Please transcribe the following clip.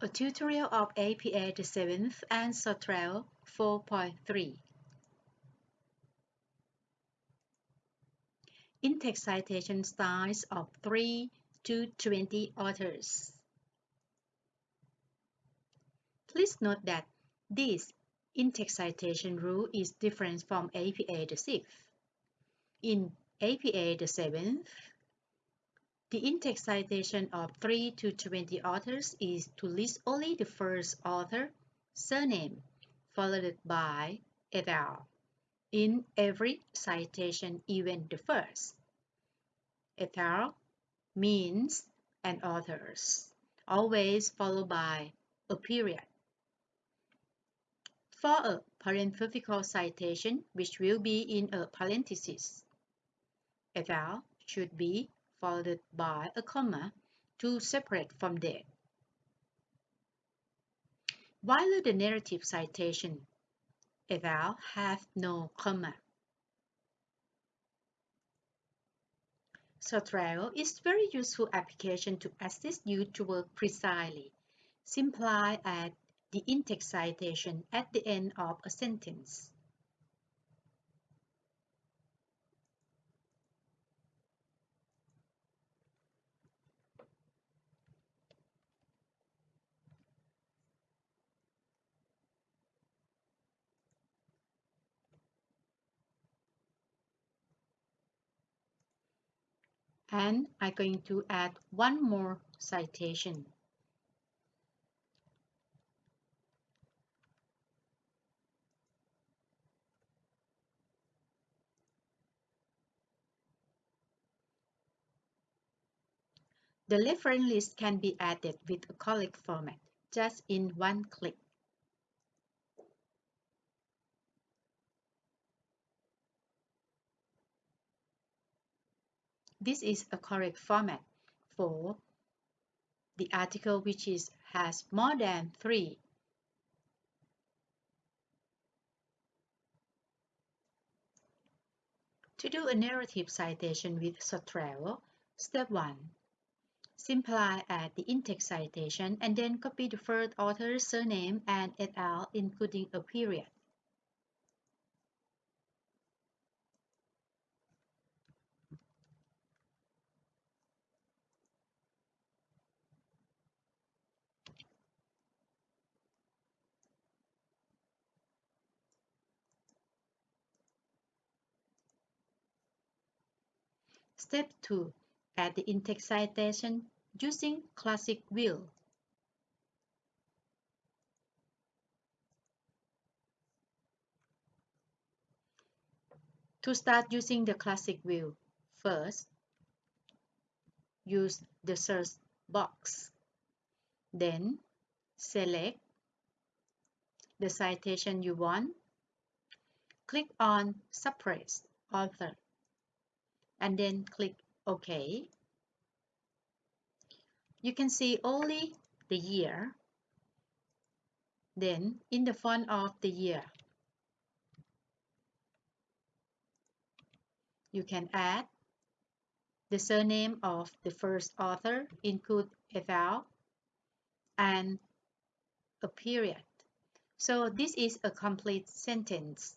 A tutorial of APA the 7th and Zotero 4.3 In-text citation styles of 3 to 20 authors. Please note that this in-text citation rule is different from APA the 6th. In APA the 7th, the in-text citation of 3 to 20 authors is to list only the first author, surname, followed by et al. In every citation, even the first. Et al. means and authors, always followed by a period. For a parenthetical citation, which will be in a parenthesis, et al. should be followed by a comma to separate from there. While the narrative citation et al. have no comma. Zotero is very useful application to assist you to work precisely. Simply add the in-text citation at the end of a sentence. And I'm going to add one more citation. The reference list can be added with a correct format, just in one click. This is a correct format for the article which is has more than three. To do a narrative citation with Zotero, step 1. Simply add the in-text citation and then copy the first author's surname and et al. including a period. Step 2. Add the in-text citation using classic view. To start using the classic view, first, use the search box. Then, select the citation you want. Click on Suppress Author and then click OK. You can see only the year. Then in the font of the year, you can add the surname of the first author, include al. and a period. So this is a complete sentence.